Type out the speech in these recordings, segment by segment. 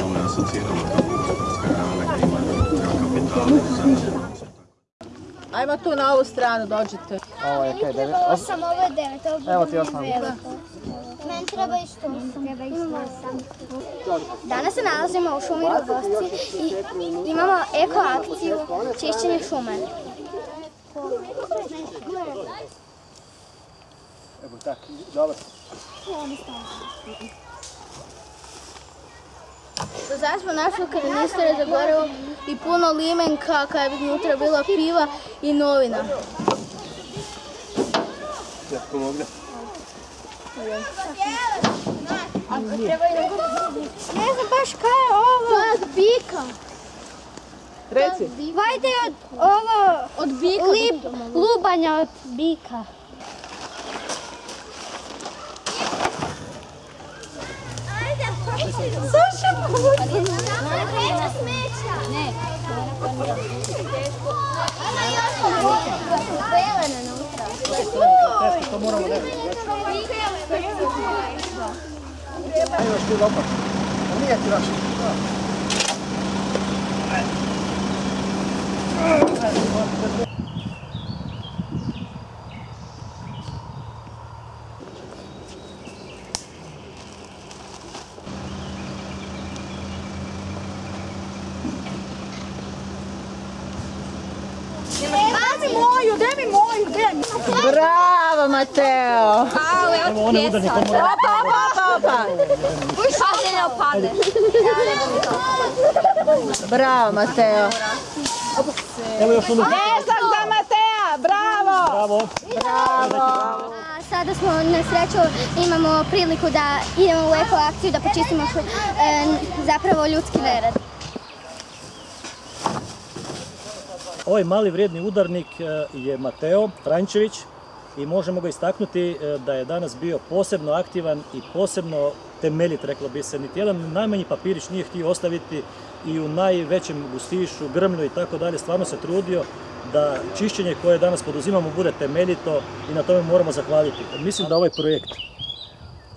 kao gospodarska grana gdje ima kapital Ajmo tu na ovu stranu, dođite. Ovo je kaj, devet, os- Osam, ovo je devet, ovo bude Evo ti osam. Meni treba isto osam. Treba isto osam. Danas se nalazimo u šumi Rogosci i imamo eko akciju čišćenje šume. Evo tak, dobro. Do sada smo našli kanistre za gorivo i puno limenka kada bi unutra bila piva i novina. Ja pomogne. Ne znam baš kaj je ovo. To je od bika. Reci. Vajde od ovo od bika. Lubanja od bika. Slušaj, Vreća smeća. Ne. Ona još zelena unutra. Teško, to moramo ne. Lopat. A nije ti naš. Daj mi moju, daj mi moju, daj mi. Bravo, Mateo. Evo one udarni to moramo. Opa, opa, opa, opa. Padne, ne opade. Bravo, Mateo. Evo još ono. Pljesak za Matea, bravo. Bravo. Bravo. A Sada smo na sreću imamo priliku da idemo u eko akciju da počistimo e, zapravo ljudski nered. Ovaj mali vrijedni udarnik e, je Mateo Frančević i možemo ga istaknuti e, da je danas bio posebno aktivan i posebno temeljit, reklo bi se. Niti jedan najmanji papirić nije htio ostaviti i u najvećem gustišu, grmlju i tako dalje. Stvarno se trudio da čišćenje koje danas poduzimamo bude temeljito i na tome moramo zahvaliti. Mislim da ovaj projekt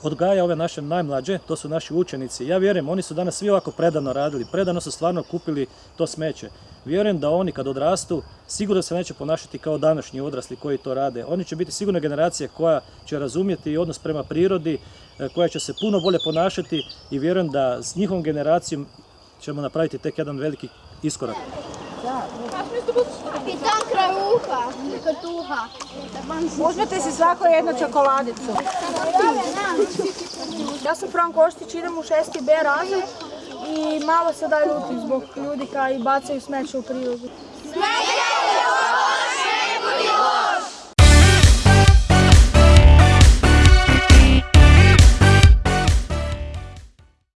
odgaja ove naše najmlađe, to su naši učenici. Ja vjerujem, oni su danas svi ovako predano radili, predano su stvarno kupili to smeće. Vjerujem da oni kad odrastu, sigurno se neće ponašati kao današnji odrasli koji to rade. Oni će biti sigurno generacija koja će razumjeti odnos prema prirodi, e, koja će se puno bolje ponašati i vjerujem da s njihovom generacijom ćemo napraviti tek jedan veliki iskorak. Kapitan krajuha, katuha. Uzmete si svako jednu čokoladicu. Ja sam Franko Oštić, idem u 6. B razred i malo se da ljutim zbog ljudi koji bacaju smeće u. Smeće